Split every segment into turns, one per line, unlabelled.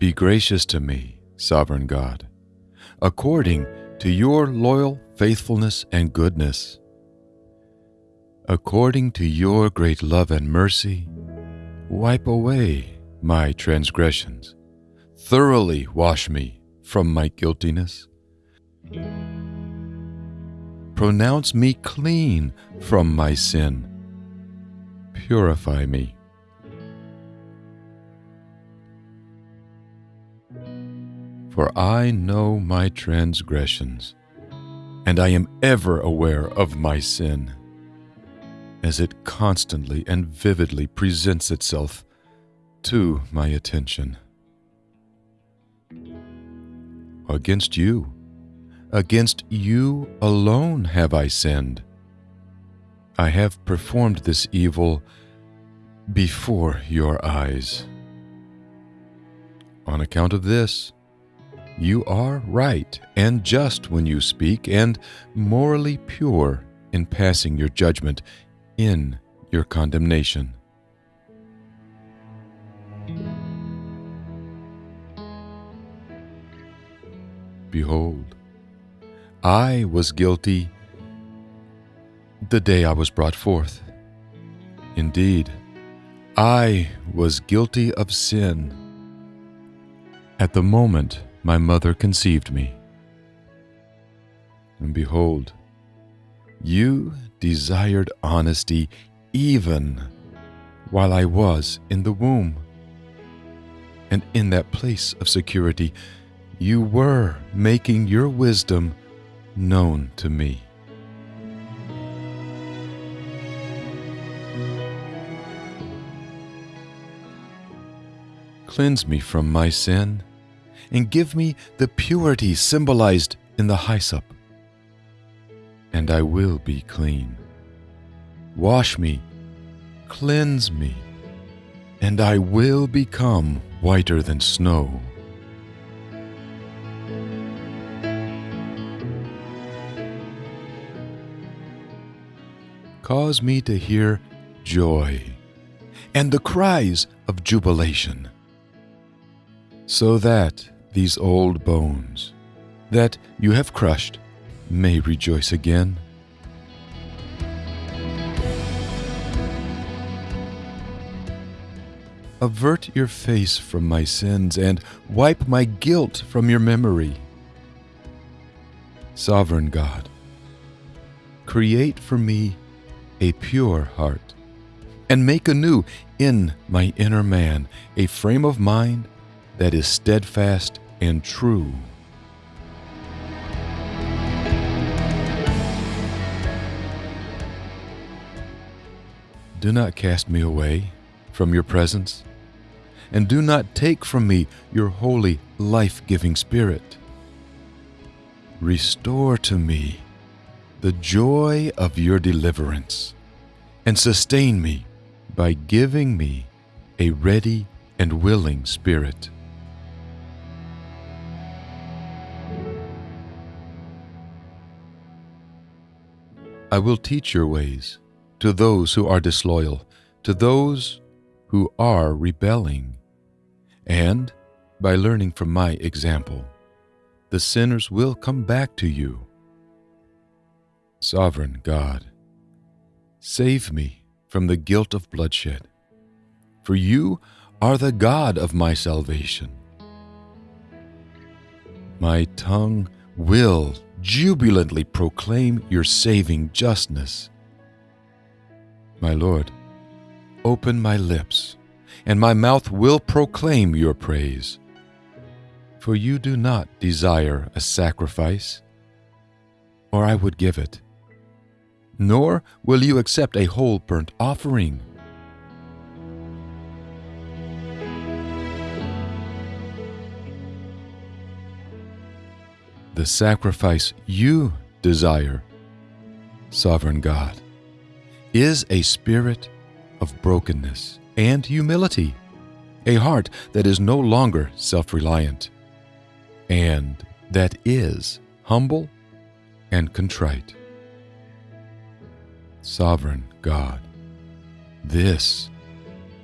Be gracious to me, sovereign God, according to your loyal faithfulness and goodness. According to your great love and mercy, wipe away my transgressions. Thoroughly wash me from my guiltiness. Pronounce me clean from my sin. Purify me For I know my transgressions, and I am ever aware of my sin, as it constantly and vividly presents itself to my attention. Against you, against you alone have I sinned. I have performed this evil before your eyes. On account of this, you are right and just when you speak, and morally pure in passing your judgment in your condemnation. Behold, I was guilty the day I was brought forth. Indeed, I was guilty of sin. At the moment my mother conceived me. And behold, you desired honesty even while I was in the womb. And in that place of security, you were making your wisdom known to me. Cleanse me from my sin and give me the purity symbolized in the hyssop, and I will be clean. Wash me, cleanse me, and I will become whiter than snow. Cause me to hear joy and the cries of jubilation, so that these old bones that you have crushed may rejoice again. Avert your face from my sins and wipe my guilt from your memory. Sovereign God, create for me a pure heart and make anew in my inner man a frame of mind that is steadfast and true. Do not cast me away from your presence, and do not take from me your holy, life giving Spirit. Restore to me the joy of your deliverance, and sustain me by giving me a ready and willing spirit. I will teach your ways to those who are disloyal, to those who are rebelling. And by learning from my example, the sinners will come back to you. Sovereign God, save me from the guilt of bloodshed, for you are the God of my salvation. My tongue will jubilantly proclaim your saving justness. My Lord, open my lips, and my mouth will proclaim your praise. For you do not desire a sacrifice, or I would give it, nor will you accept a whole burnt offering. the sacrifice you desire, Sovereign God, is a spirit of brokenness and humility, a heart that is no longer self reliant, and that is humble and contrite. Sovereign God, this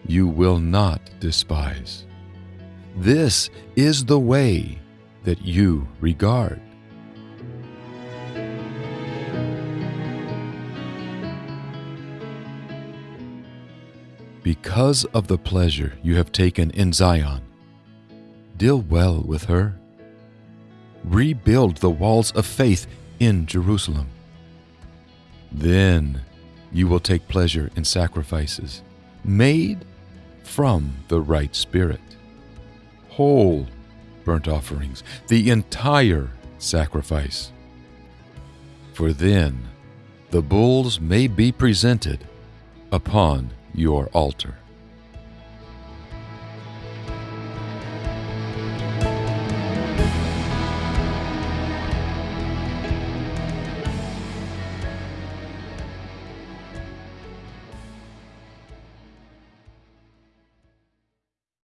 you will not despise. This is the way that you regard. Because of the pleasure you have taken in Zion, deal well with her. Rebuild the walls of faith in Jerusalem. Then you will take pleasure in sacrifices made from the right spirit, whole burnt offerings, the entire sacrifice. For then the bulls may be presented upon your altar.